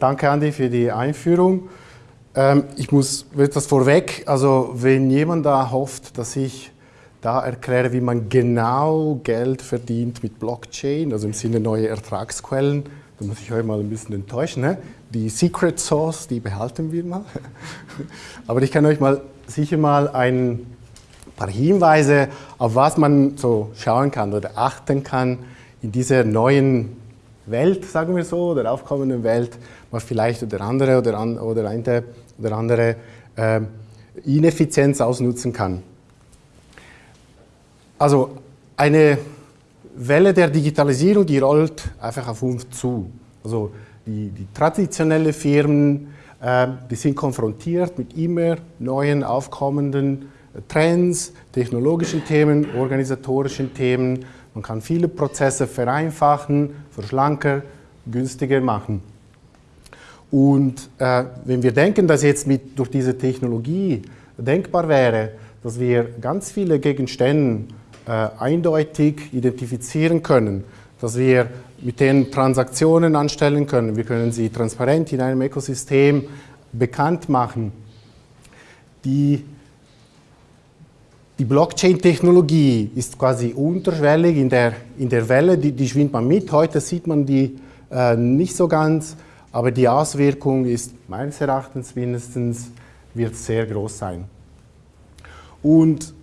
Danke, Andi, für die Einführung. Ähm, ich muss etwas vorweg, also wenn jemand da hofft, dass ich da erkläre, wie man genau Geld verdient mit Blockchain, also im Sinne neue Ertragsquellen, dann muss ich euch mal ein bisschen enttäuschen. Ne? Die Secret Sauce, die behalten wir mal. Aber ich kann euch mal sicher mal ein paar Hinweise, auf was man so schauen kann oder achten kann in dieser neuen Welt, sagen wir so, der aufkommenden Welt, was vielleicht der andere oder, an, oder eine oder andere äh, Ineffizienz ausnutzen kann. Also eine Welle der Digitalisierung, die rollt einfach auf uns zu. Also die, die traditionellen Firmen, äh, die sind konfrontiert mit immer neuen aufkommenden Trends, technologischen Themen, organisatorischen Themen. Man kann viele Prozesse vereinfachen, verschlanker, günstiger machen. Und äh, wenn wir denken, dass jetzt mit, durch diese Technologie denkbar wäre, dass wir ganz viele Gegenstände äh, eindeutig identifizieren können, dass wir mit denen Transaktionen anstellen können, wir können sie transparent in einem Ökosystem bekannt machen. Die die Blockchain-Technologie ist quasi unterschwellig in der, in der Welle, die, die schwingt man mit. Heute sieht man die äh, nicht so ganz, aber die Auswirkung ist meines Erachtens mindestens wird sehr groß sein. Und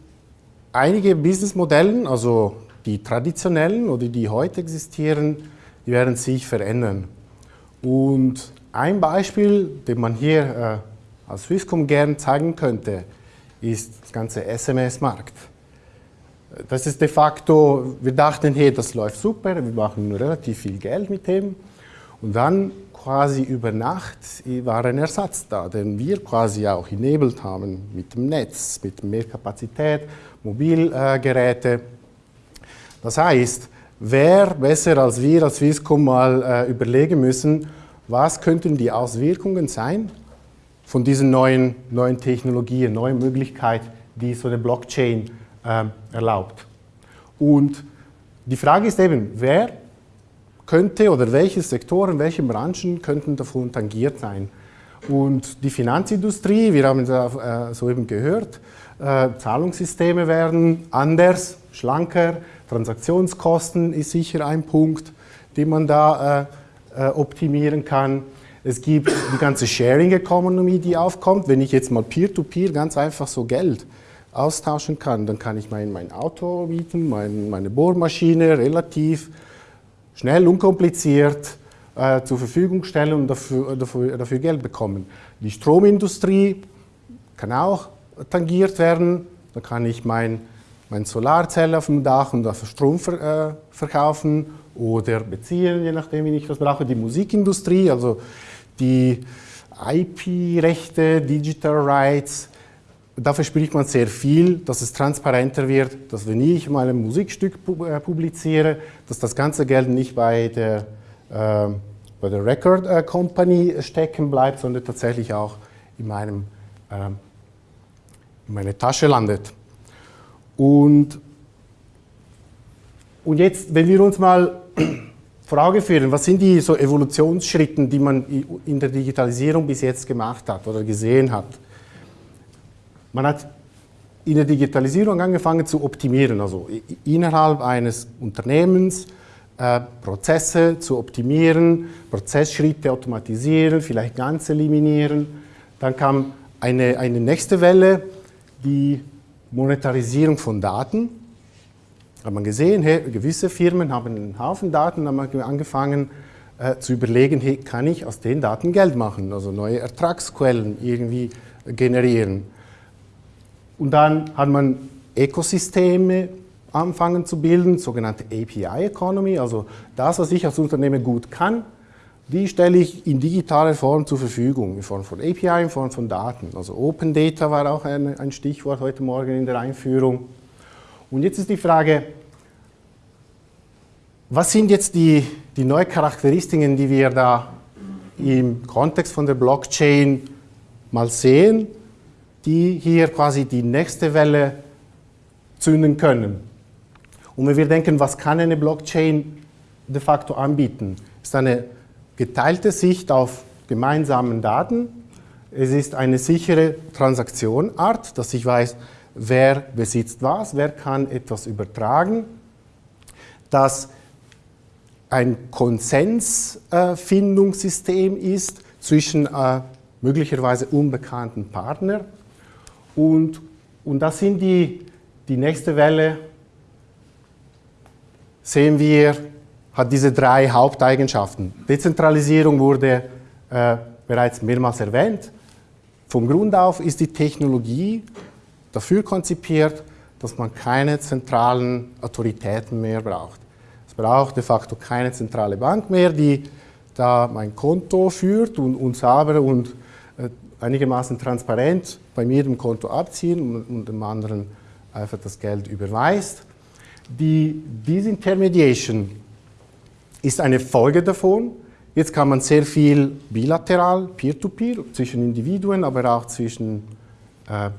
einige Businessmodelle, also die traditionellen oder die heute existieren, die werden sich verändern. Und ein Beispiel, den man hier äh, als Swisscom gerne zeigen könnte, ist das ganze SMS-Markt. Das ist de facto, wir dachten, hey, das läuft super, wir machen relativ viel Geld mit dem. Und dann quasi über Nacht war ein Ersatz da, den wir quasi auch enabled haben mit dem Netz, mit mehr Kapazität, Mobilgeräte. Das heißt, wer besser als wir als Swisscom mal äh, überlegen müssen, was könnten die Auswirkungen sein von diesen neuen, neuen Technologien, neuen Möglichkeiten, die so eine Blockchain äh, erlaubt. Und die Frage ist eben, wer könnte oder welche Sektoren, welche Branchen könnten davon tangiert sein? Und die Finanzindustrie, wir haben es äh, soeben gehört, äh, Zahlungssysteme werden anders, schlanker, Transaktionskosten ist sicher ein Punkt, den man da äh, äh optimieren kann. Es gibt die ganze Sharing Economy, die aufkommt. Wenn ich jetzt mal Peer-to-Peer -peer ganz einfach so Geld austauschen kann, dann kann ich mein, mein Auto mieten, mein, meine Bohrmaschine relativ schnell, unkompliziert äh, zur Verfügung stellen und dafür, dafür, dafür Geld bekommen. Die Stromindustrie kann auch tangiert werden. Da kann ich mein, mein Solarzelle auf dem Dach und dafür Strom ver, äh, verkaufen oder beziehen, je nachdem, wie ich das brauche. Die Musikindustrie, also die IP-Rechte, Digital Rights, da verspricht man sehr viel, dass es transparenter wird, dass wenn ich mal ein Musikstück äh, publiziere, dass das ganze Geld nicht bei der, äh, bei der Record äh, Company stecken bleibt, sondern tatsächlich auch in, meinem, äh, in meiner Tasche landet. Und, und jetzt, wenn wir uns mal Frage führen, was sind die so Evolutionsschritte, die man in der Digitalisierung bis jetzt gemacht hat oder gesehen hat? Man hat in der Digitalisierung angefangen zu optimieren, also innerhalb eines Unternehmens äh, Prozesse zu optimieren, Prozessschritte automatisieren, vielleicht ganz eliminieren. Dann kam eine, eine nächste Welle, die Monetarisierung von Daten hat man gesehen, hey, gewisse Firmen haben einen Haufen Daten, haben angefangen äh, zu überlegen, hey, kann ich aus den Daten Geld machen, also neue Ertragsquellen irgendwie generieren. Und dann hat man Ökosysteme anfangen zu bilden, sogenannte API Economy, also das, was ich als Unternehmen gut kann, die stelle ich in digitaler Form zur Verfügung, in Form von API, in Form von Daten. Also Open Data war auch ein, ein Stichwort heute Morgen in der Einführung. Und jetzt ist die Frage, was sind jetzt die, die neuen Charakteristiken, die wir da im Kontext von der Blockchain mal sehen, die hier quasi die nächste Welle zünden können? Und wenn wir denken, was kann eine Blockchain de facto anbieten, ist eine geteilte Sicht auf gemeinsamen Daten. Es ist eine sichere Transaktionart, dass ich weiß, wer besitzt was, wer kann etwas übertragen. Dass ein Konsensfindungssystem ist zwischen äh, möglicherweise unbekannten Partnern. Und, und das sind die, die nächste Welle, sehen wir, hat diese drei Haupteigenschaften. Dezentralisierung wurde äh, bereits mehrmals erwähnt. Von Grund auf ist die Technologie dafür konzipiert, dass man keine zentralen Autoritäten mehr braucht. Es braucht de facto keine zentrale Bank mehr, die da mein Konto führt und, und sauber und äh, einigermaßen transparent bei mir dem Konto abziehen und, und dem anderen einfach das Geld überweist. Die Disintermediation ist eine Folge davon. Jetzt kann man sehr viel bilateral, peer-to-peer, -peer, zwischen Individuen, aber auch zwischen äh,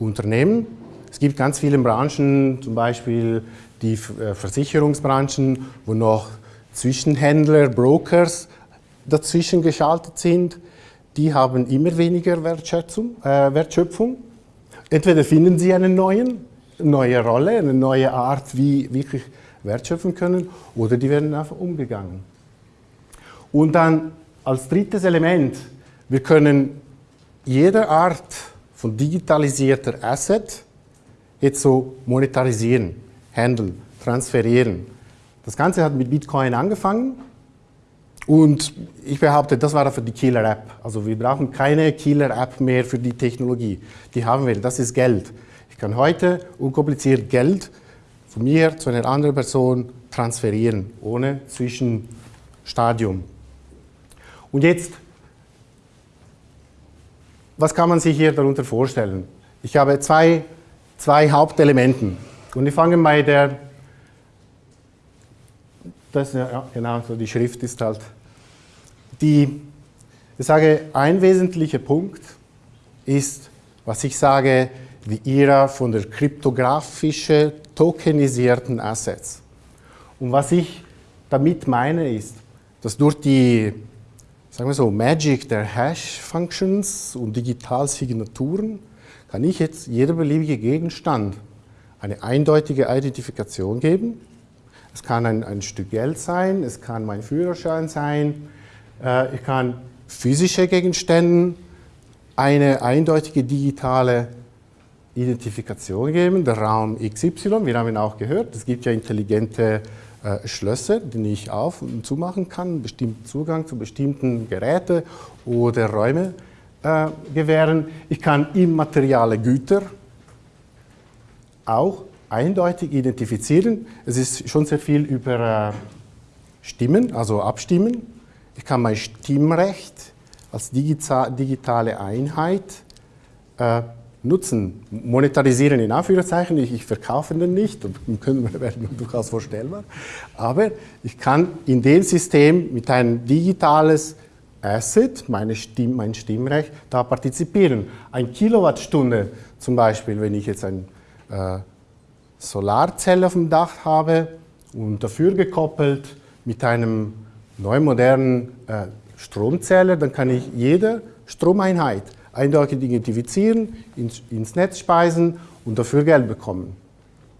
Unternehmen. Es gibt ganz viele Branchen, zum Beispiel die äh, Versicherungsbranchen, wo noch Zwischenhändler, Brokers dazwischen geschaltet sind. Die haben immer weniger Wertschöpfung. Äh, Wertschöpfung. Entweder finden sie einen neuen, neue Rolle, eine neue Art, wie wirklich wertschöpfen können, oder die werden einfach umgegangen. Und dann als drittes Element, wir können jede Art von digitalisierter Asset jetzt so monetarisieren, handeln, transferieren. Das Ganze hat mit Bitcoin angefangen und ich behaupte, das war dafür die Killer-App. Also wir brauchen keine Killer-App mehr für die Technologie. Die haben wir, das ist Geld. Ich kann heute unkompliziert Geld von mir zu einer anderen Person transferieren, ohne Zwischenstadium. Und jetzt, was kann man sich hier darunter vorstellen? Ich habe zwei, zwei Hauptelementen. Und ich fange bei der, das, ja, genau, so die Schrift ist halt, die, ich sage, ein wesentlicher Punkt ist, was ich sage, die Ära von der kryptografischen tokenisierten Assets. Und was ich damit meine ist, dass durch die sagen wir so, Magic der Hash-Functions und Digitalsignaturen kann ich jetzt jeder beliebige Gegenstand eine eindeutige Identifikation geben. Es kann ein, ein Stück Geld sein, es kann mein Führerschein sein, äh, ich kann physische Gegenstände eine eindeutige digitale Identifikation geben, der Raum XY, wir haben ihn auch gehört, es gibt ja intelligente äh, Schlösser, die ich auf- und zumachen kann, bestimmten Zugang zu bestimmten Geräten oder Räume äh, gewähren. Ich kann immaterielle Güter auch eindeutig identifizieren. Es ist schon sehr viel über äh, Stimmen, also Abstimmen. Ich kann mein Stimmrecht als digitale Einheit äh, nutzen, monetarisieren in Anführungszeichen, ich, ich verkaufe den nicht, und können werden durchaus vorstellbar, aber ich kann in dem System mit einem digitales Asset, meine Stimm, mein Stimmrecht, da partizipieren. Ein Kilowattstunde zum Beispiel, wenn ich jetzt eine äh, Solarzelle auf dem Dach habe und dafür gekoppelt mit einem neuen modernen äh, Stromzähler, dann kann ich jede Stromeinheit eindeutig identifizieren, ins, ins Netz speisen und dafür Geld bekommen.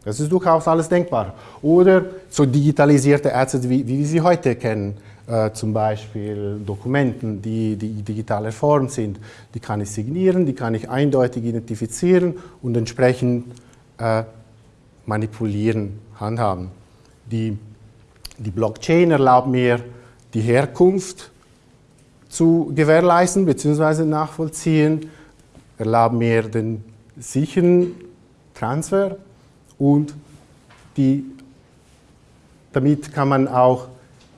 Das ist durchaus alles denkbar. Oder so digitalisierte Assets, wie, wie wir sie heute kennen, äh, zum Beispiel Dokumenten, die, die digitaler Form sind, die kann ich signieren, die kann ich eindeutig identifizieren und entsprechend äh, manipulieren, handhaben. Die, die Blockchain erlaubt mir die Herkunft zu gewährleisten bzw. nachvollziehen, erlauben mir den sicheren Transfer und die, damit kann man auch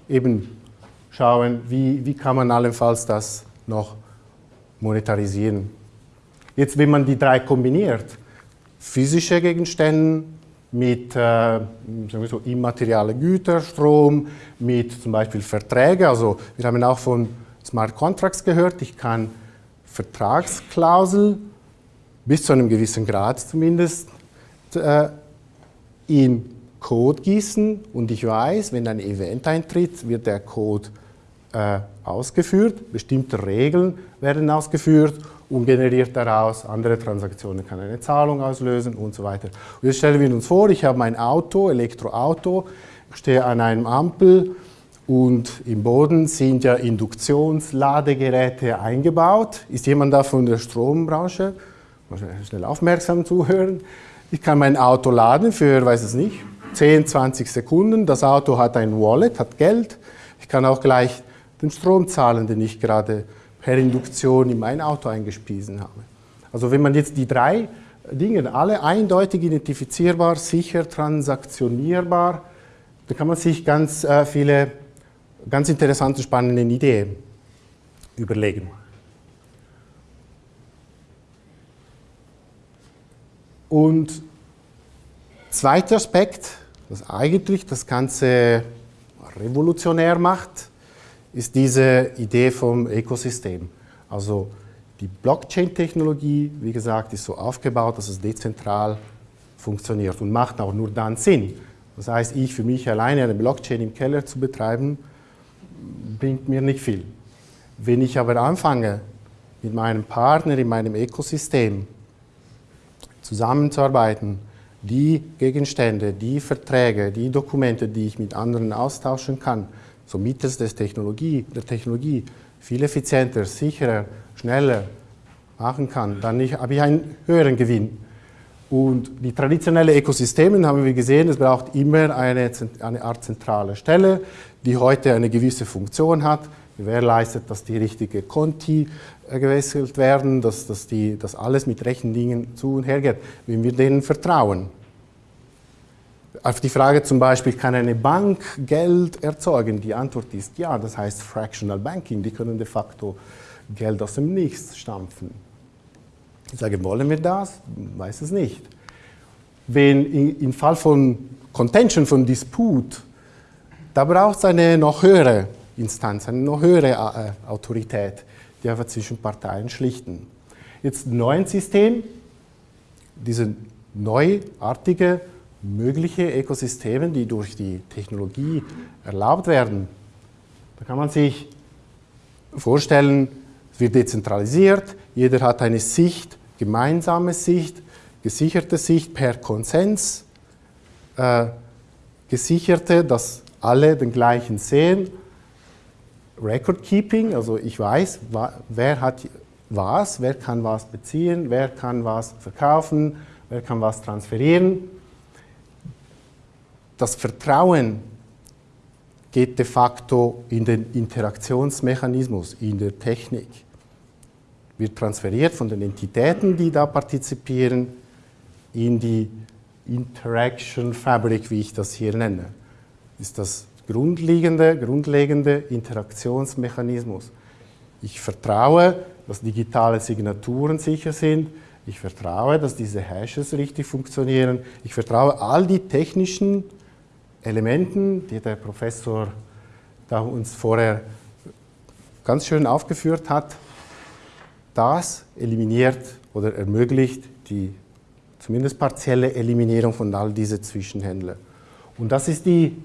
eben schauen, wie, wie kann man allenfalls das noch monetarisieren. Jetzt, wenn man die drei kombiniert, physische Gegenstände mit äh, so, immaterielle Güter, Strom, mit zum Beispiel Verträge, also wir haben auch von Smart Contracts gehört. Ich kann Vertragsklausel bis zu einem gewissen Grad zumindest äh, in Code gießen und ich weiß, wenn ein Event eintritt, wird der Code äh, ausgeführt, bestimmte Regeln werden ausgeführt und generiert daraus andere Transaktionen, kann eine Zahlung auslösen und so weiter. Und jetzt stellen wir uns vor, ich habe mein Auto, Elektroauto, stehe an einem Ampel und im Boden sind ja Induktionsladegeräte eingebaut. Ist jemand da von der Strombranche? Schnell aufmerksam zuhören. Ich kann mein Auto laden für, weiß es nicht, 10, 20 Sekunden. Das Auto hat ein Wallet, hat Geld. Ich kann auch gleich den Strom zahlen, den ich gerade per Induktion in mein Auto eingespiesen habe. Also wenn man jetzt die drei Dinge alle eindeutig identifizierbar, sicher, transaktionierbar, dann kann man sich ganz äh, viele ganz interessante, spannende Ideen überlegen. Und zweiter Aspekt, was eigentlich das Ganze revolutionär macht, ist diese Idee vom Ökosystem. Also die Blockchain-Technologie, wie gesagt, ist so aufgebaut, dass es dezentral funktioniert und macht auch nur dann Sinn. Das heißt, ich für mich alleine eine Blockchain im Keller zu betreiben, bringt mir nicht viel. Wenn ich aber anfange, mit meinem Partner in meinem Ökosystem zusammenzuarbeiten, die Gegenstände, die Verträge, die Dokumente, die ich mit anderen austauschen kann, so mittels des Technologie, der Technologie viel effizienter, sicherer, schneller machen kann, dann habe ich einen höheren Gewinn. Und die traditionellen Ökosysteme haben wir gesehen, es braucht immer eine, eine Art zentrale Stelle, die heute eine gewisse Funktion hat, gewährleistet, dass die richtigen Konti äh, gewechselt werden, dass, dass, die, dass alles mit rechten Dingen zu und her geht, wenn wir denen vertrauen. Auf die Frage zum Beispiel, kann eine Bank Geld erzeugen? Die Antwort ist ja, das heißt Fractional Banking, die können de facto Geld aus dem Nichts stampfen. Ich sage, wollen wir das? Weiß es nicht. Wenn im Fall von Contention, von Disput, da braucht es eine noch höhere Instanz, eine noch höhere äh, Autorität, die einfach zwischen Parteien schlichten. Jetzt im neuen System, diese neuartige, mögliche Ökosysteme, die durch die Technologie erlaubt werden, da kann man sich vorstellen, es wird dezentralisiert, jeder hat eine Sicht, gemeinsame Sicht, gesicherte Sicht per Konsens, äh, gesicherte, dass alle den gleichen sehen. Record Keeping, also ich weiß, wer hat was, wer kann was beziehen, wer kann was verkaufen, wer kann was transferieren. Das Vertrauen geht de facto in den Interaktionsmechanismus, in der Technik. Wird transferiert von den Entitäten, die da partizipieren, in die Interaction Fabric, wie ich das hier nenne ist das grundlegende, grundlegende Interaktionsmechanismus. Ich vertraue, dass digitale Signaturen sicher sind. Ich vertraue, dass diese Hashes richtig funktionieren. Ich vertraue all die technischen Elementen, die der Professor da uns vorher ganz schön aufgeführt hat. Das eliminiert oder ermöglicht die zumindest partielle Eliminierung von all diesen Zwischenhändlern. Und das ist die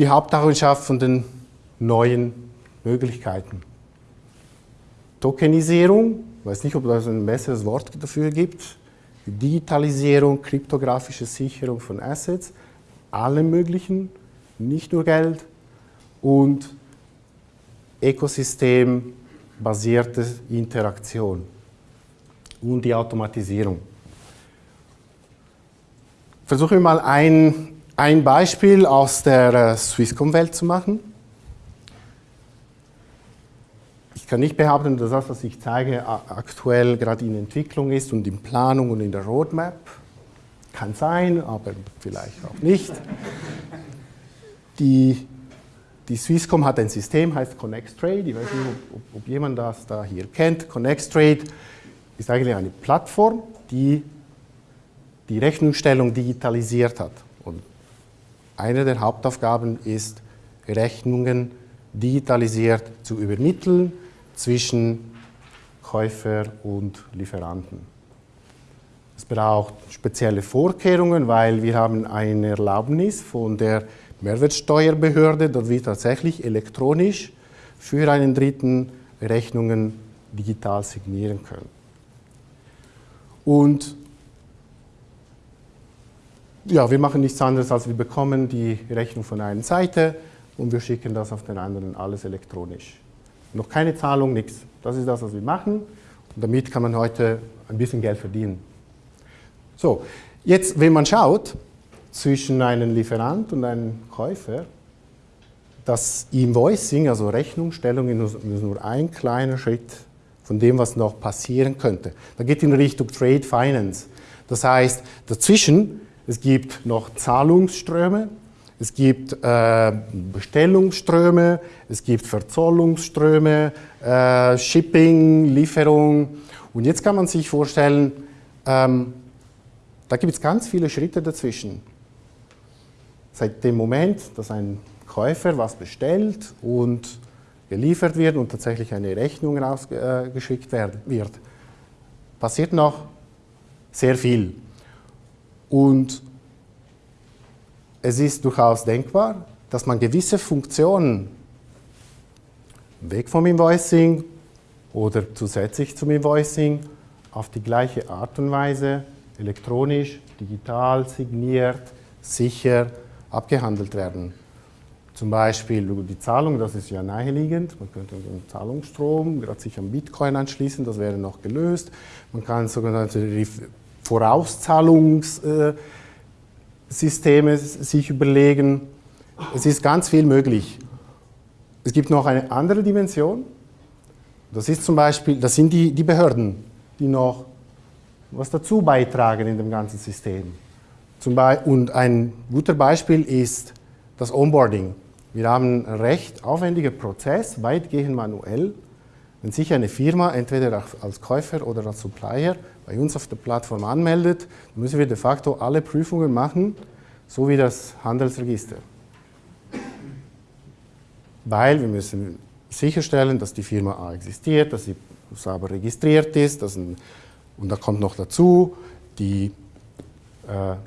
die Haupteigenschaft von den neuen Möglichkeiten. Tokenisierung, ich weiß nicht, ob es ein besseres Wort dafür gibt, Digitalisierung, kryptografische Sicherung von Assets, alle möglichen, nicht nur Geld und ökosystembasierte Interaktion und die Automatisierung. Versuche mal ein ein Beispiel aus der äh, Swisscom-Welt zu machen. Ich kann nicht behaupten, dass das, was ich zeige, aktuell gerade in Entwicklung ist und in Planung und in der Roadmap. Kann sein, aber vielleicht auch nicht. Die, die Swisscom hat ein System, heißt ConnectTrade. Ich weiß nicht, ob, ob jemand das da hier kennt. ConnectTrade ist eigentlich eine Plattform, die die Rechnungsstellung digitalisiert hat. Und eine der Hauptaufgaben ist, Rechnungen digitalisiert zu übermitteln zwischen Käufer und Lieferanten. Es braucht spezielle Vorkehrungen, weil wir haben eine Erlaubnis von der Mehrwertsteuerbehörde, dass wir tatsächlich elektronisch für einen Dritten Rechnungen digital signieren können. Und ja, wir machen nichts anderes, als wir bekommen die Rechnung von einer Seite und wir schicken das auf den anderen alles elektronisch. Noch keine Zahlung, nichts. Das ist das, was wir machen. Und damit kann man heute ein bisschen Geld verdienen. So, jetzt, wenn man schaut zwischen einem Lieferant und einem Käufer, das Invoicing, also Rechnungsstellung, ist nur ein kleiner Schritt von dem, was noch passieren könnte. Da geht in Richtung Trade Finance. Das heißt, dazwischen, es gibt noch Zahlungsströme, es gibt äh, Bestellungsströme, es gibt Verzollungsströme, äh, Shipping, Lieferung. Und jetzt kann man sich vorstellen, ähm, da gibt es ganz viele Schritte dazwischen. Seit dem Moment, dass ein Käufer was bestellt und geliefert wird und tatsächlich eine Rechnung rausgeschickt wird, passiert noch sehr viel. Und es ist durchaus denkbar, dass man gewisse Funktionen weg vom Invoicing oder zusätzlich zum Invoicing auf die gleiche Art und Weise elektronisch, digital, signiert, sicher abgehandelt werden. Zum Beispiel die Zahlung, das ist ja naheliegend. Man könnte einen Zahlungsstrom gerade sich am Bitcoin anschließen, das wäre noch gelöst. Man kann sogenannte Vorauszahlungssysteme sich überlegen. Es ist ganz viel möglich. Es gibt noch eine andere Dimension. Das ist zum Beispiel, das sind die, die Behörden, die noch was dazu beitragen in dem ganzen System. Und ein guter Beispiel ist das Onboarding. Wir haben einen recht aufwendigen Prozess, weitgehend manuell. Wenn sich eine Firma entweder als Käufer oder als Supplier bei uns auf der Plattform anmeldet, müssen wir de facto alle Prüfungen machen, so wie das Handelsregister. Weil wir müssen sicherstellen, dass die Firma A existiert, dass sie sauber registriert ist, dass ein, und da kommt noch dazu, die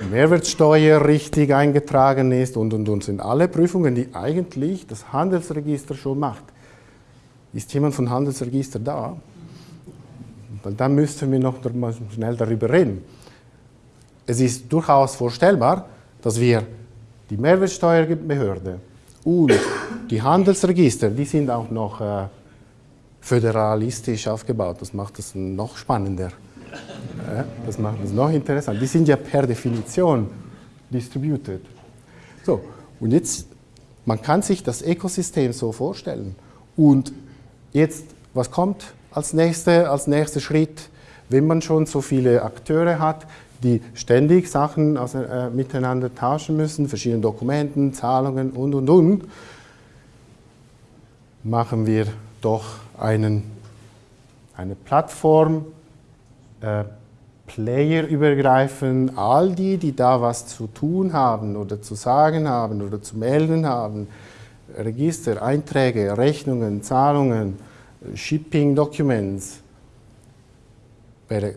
Mehrwertsteuer richtig eingetragen ist und, und, und sind alle Prüfungen, die eigentlich das Handelsregister schon macht. Ist jemand von Handelsregister da? Weil dann müssten wir noch mal schnell darüber reden. Es ist durchaus vorstellbar, dass wir die Mehrwertsteuerbehörde und die Handelsregister, die sind auch noch äh, föderalistisch aufgebaut. Das macht es noch spannender. Das macht es noch interessant. Die sind ja per Definition distributed. So, und jetzt, man kann sich das Ökosystem so vorstellen. Und jetzt, was kommt als, nächste, als nächster Schritt, wenn man schon so viele Akteure hat, die ständig Sachen aus, äh, miteinander tauschen müssen, verschiedene Dokumenten, Zahlungen und, und, und, machen wir doch einen, eine Plattform, äh, Player übergreifen, all die, die da was zu tun haben oder zu sagen haben oder zu melden haben, Register, Einträge, Rechnungen, Zahlungen, Shipping Documents, wäre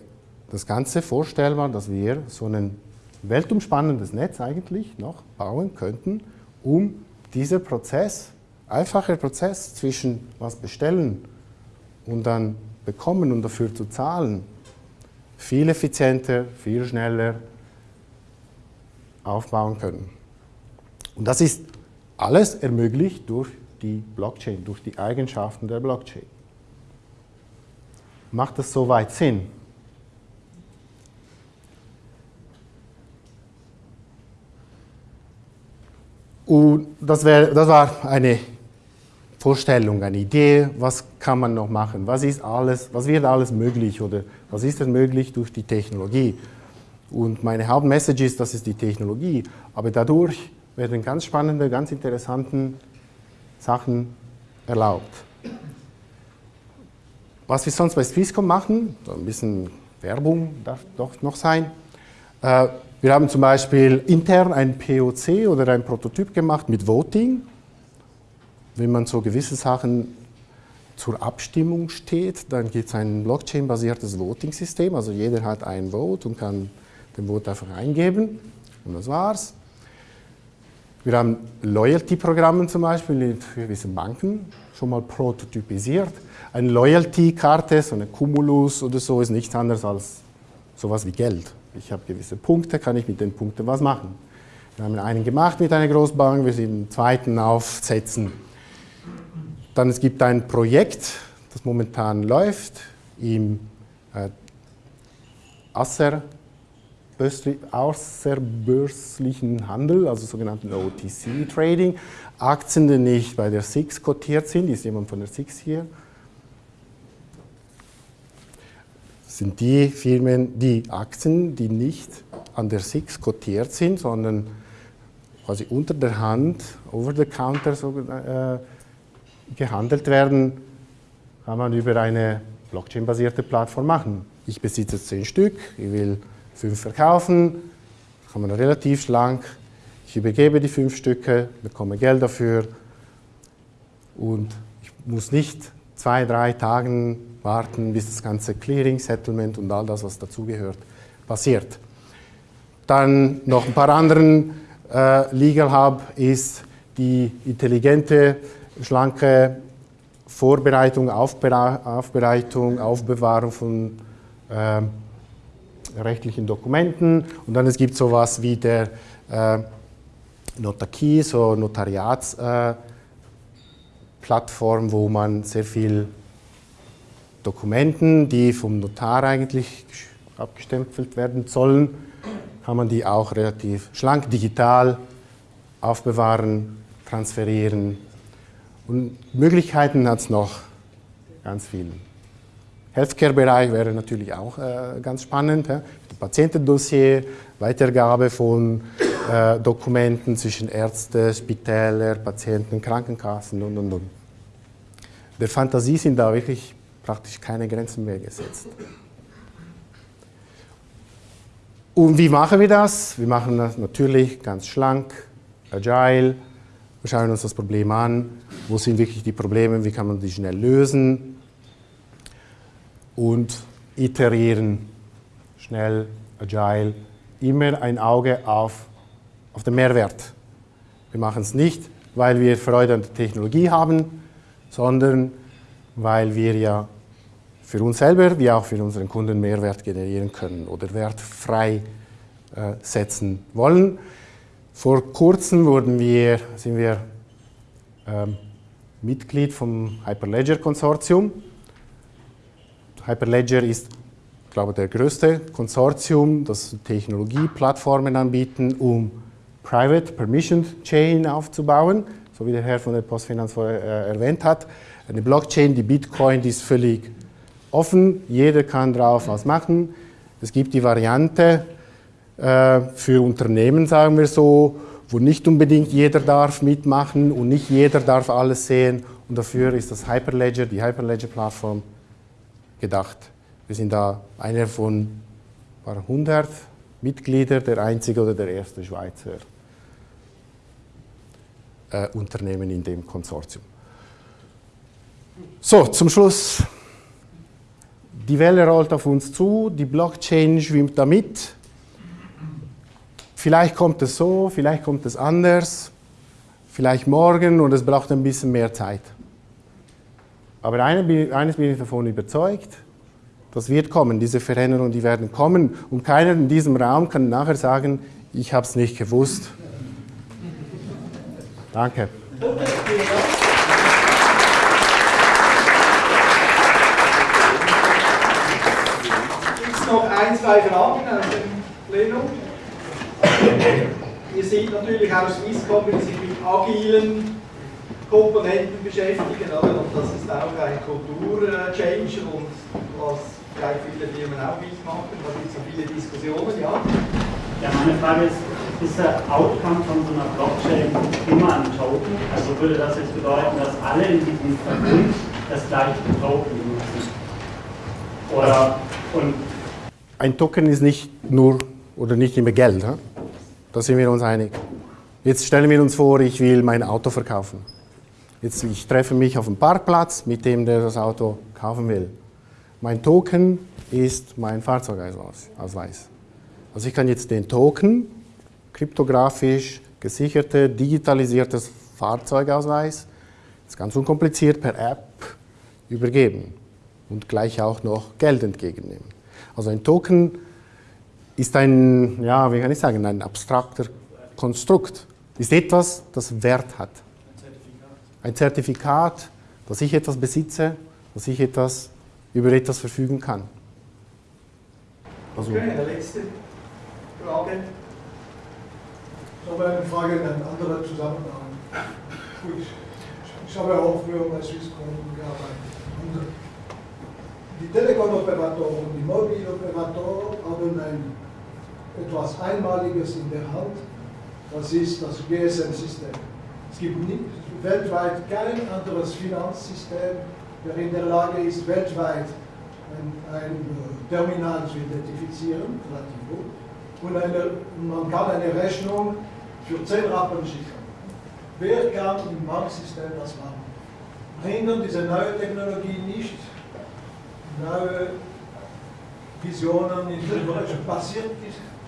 das Ganze vorstellbar, dass wir so ein weltumspannendes Netz eigentlich noch bauen könnten, um dieser Prozess, einfacher Prozess zwischen was bestellen und dann bekommen und dafür zu zahlen, viel effizienter, viel schneller aufbauen können. Und das ist alles ermöglicht durch die Blockchain, durch die Eigenschaften der Blockchain. Macht das soweit Sinn? Und das, wär, das war eine Vorstellung, eine Idee, was kann man noch machen, was ist alles, was wird alles möglich oder was ist denn möglich durch die Technologie. Und meine Hauptmessage ist, das ist die Technologie, aber dadurch werden ganz spannende, ganz interessante Sachen erlaubt. Was wir sonst bei Swisscom machen, ein bisschen Werbung darf doch noch sein. Äh, wir haben zum Beispiel intern ein POC oder ein Prototyp gemacht mit Voting wenn man so gewisse Sachen zur Abstimmung steht, dann gibt es ein Blockchain-basiertes Voting-System, also jeder hat ein Vote und kann den Vote einfach eingeben und das war's. Wir haben Loyalty-Programme zum Beispiel für gewisse Banken schon mal prototypisiert. Eine Loyalty-Karte, so eine Cumulus oder so, ist nichts anderes als sowas wie Geld. Ich habe gewisse Punkte, kann ich mit den Punkten was machen. Wir haben einen gemacht mit einer Großbank, wir sind den zweiten aufsetzen. Dann es gibt ein Projekt, das momentan läuft im äh, außerbörslichen Handel, also sogenannten OTC-Trading. Aktien, die nicht bei der SIX kotiert sind, ist jemand von der SIX hier? sind die Firmen, die Aktien, die nicht an der SIX kotiert sind, sondern quasi unter der Hand, over the counter so, äh, gehandelt werden, kann man über eine Blockchain-basierte Plattform machen. Ich besitze zehn Stück, ich will fünf verkaufen, kann man relativ schlank, ich übergebe die fünf Stücke, bekomme Geld dafür und ich muss nicht zwei, drei Tage warten, bis das ganze Clearing, Settlement und all das, was dazugehört, passiert. Dann noch ein paar anderen äh, Legal Hub ist die intelligente, schlanke Vorbereitung, Aufbereitung, Aufbewahrung von äh, rechtlichen Dokumenten. Und dann es gibt sowas wie der äh, Notarkie, so Notariatsplattform, äh, wo man sehr viel Dokumenten, die vom Notar eigentlich abgestempelt werden sollen, kann man die auch relativ schlank digital aufbewahren, transferieren. Und Möglichkeiten hat es noch ganz viele. Healthcare-Bereich wäre natürlich auch äh, ganz spannend. Ja? Patientendossier, Weitergabe von äh, Dokumenten zwischen Ärzten, Spitäler, Patienten, Krankenkassen und, und, und. Der Fantasie sind da wirklich praktisch keine Grenzen mehr gesetzt. Und wie machen wir das? Wir machen das natürlich ganz schlank, agile. Wir schauen uns das Problem an. Wo sind wirklich die Probleme? Wie kann man die schnell lösen? Und iterieren, schnell, agile. Immer ein Auge auf, auf den Mehrwert. Wir machen es nicht, weil wir Freude an der Technologie haben, sondern weil wir ja für uns selber wie auch für unseren Kunden Mehrwert generieren können oder Wert frei äh, setzen wollen. Vor kurzem wurden wir, sind wir ähm, Mitglied vom Hyperledger Konsortium. Hyperledger ist, glaube ich, der größte Konsortium, das Technologieplattformen anbieten, um Private Permissioned Chain aufzubauen, so wie der Herr von der Postfinanz vorher äh, erwähnt hat. Eine Blockchain, die Bitcoin, die ist völlig offen, jeder kann drauf was machen. Es gibt die Variante äh, für Unternehmen, sagen wir so, wo nicht unbedingt jeder darf mitmachen und nicht jeder darf alles sehen. Und dafür ist das Hyperledger, die Hyperledger-Plattform, gedacht. Wir sind da einer von 100 Mitgliedern, der einzige oder der erste Schweizer äh, Unternehmen in dem Konsortium. So, zum Schluss die Welle rollt auf uns zu, die Blockchain schwimmt damit. Vielleicht kommt es so, vielleicht kommt es anders, vielleicht morgen und es braucht ein bisschen mehr Zeit. Aber eines bin ich davon überzeugt, das wird kommen, diese Veränderungen, die werden kommen und keiner in diesem Raum kann nachher sagen, ich habe es nicht gewusst. Danke. noch ein, zwei Fragen aus dem Plenum. Ihr seht natürlich auch Swisscom, die sich mit agilen Komponenten beschäftigen, oder? und das ist auch ein Kultur-Change und was vielleicht viele Firmen auch mitmachen, da gibt es so viele Diskussionen, ja. Ja, meine Frage ist, ist der Outcome von so einer Blockchain immer ein Token? Also würde das jetzt bedeuten, dass alle in diesem Verbund das gleiche Token nutzen? Oder, und ein Token ist nicht nur oder nicht immer Geld. He? Da sind wir uns einig. Jetzt stellen wir uns vor, ich will mein Auto verkaufen. Jetzt, ich treffe mich auf dem Parkplatz mit dem, der das Auto kaufen will. Mein Token ist mein Fahrzeugausweis. Also ich kann jetzt den Token kryptografisch gesicherte, digitalisiertes Fahrzeugausweis, ist ganz unkompliziert per App übergeben und gleich auch noch Geld entgegennehmen. Also ein Token ist ein, ja, wie kann ich sagen, ein abstrakter Konstrukt. Ist etwas, das Wert hat. Ein Zertifikat, dass ich etwas besitze, dass ich etwas über etwas verfügen kann. Also, okay, eine letzte Frage. Ich habe eine Frage in einem anderen Zusammenhang. Gut, ich habe auch früher bei Swisscom gearbeitet. Und die Telekom-Operatoren, die Mobiloperatoren haben ein, etwas Einmaliges in der Hand. Das ist das GSM-System. Es gibt nicht, weltweit kein anderes Finanzsystem, der in der Lage ist, weltweit ein, ein Terminal zu identifizieren, relativ gut. Und eine, man kann eine Rechnung für 10 Rappen schicken. Wer kann im Banksystem das machen? Hindern diese neue Technologie nicht neue Visionen in der passiert,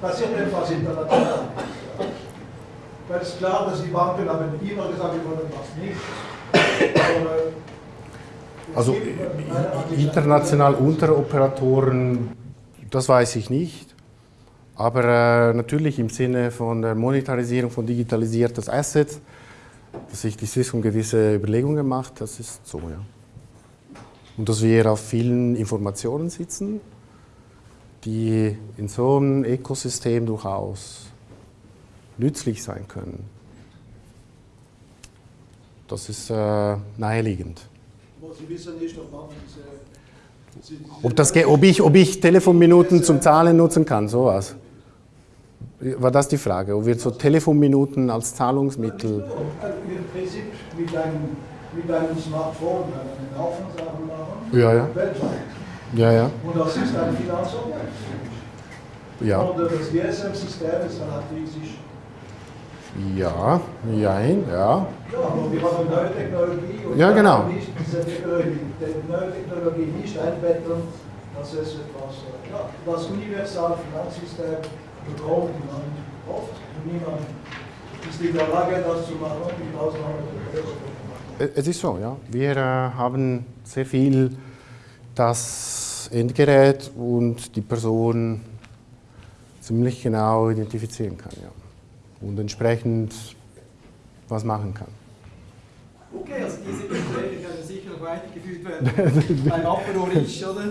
passiert etwas international. Weil es ist klar, dass die Banken haben immer gesagt, wir wollen das nicht. Aber also international Unteroperatoren, das weiß ich nicht. Aber äh, natürlich im Sinne von der Monetarisierung von digitalisiertes Asset, dass sich die Swisscom gewisse Überlegungen macht, das ist so, ja. Und dass wir auf vielen Informationen sitzen, die in so einem Ökosystem durchaus nützlich sein können. Das ist äh, naheliegend. Sie wissen nicht, ob man diese, diese ob, das, ob, ich, ob ich Telefonminuten zum Zahlen nutzen kann, sowas. War das die Frage? Ob wir so Telefonminuten als Zahlungsmittel. Im Prinzip mit einem, mit einem Smartphone einen Haufen Sachen machen. Ja, ja. Weltweit. Ja, ja. Und das ist ein Finanzobjekt. Ja. Und das GSM-System ist relativ sicher. Ja, jein, ja. Ja, aber wir haben neue Technologie und ja, genau. nicht diese Technologie, die neue Technologie nicht einbetten, das ist etwas, äh, ja, das universale Finanzsystem bekommt niemand oft und niemand ist in der Lage, das zu machen, mit Ausnahme der Es ist so, ja. Wir äh, haben sehr viel das Endgerät und die Person ziemlich genau identifizieren kann, ja und entsprechend was machen kann. Okay, also diese Gespräche können sicher noch weitergeführt werden beim Apero Rich, oder?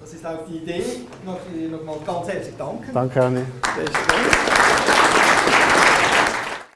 Das ist auch die Idee. Noch, noch mal ganz herzlich danken. Danke, Anni.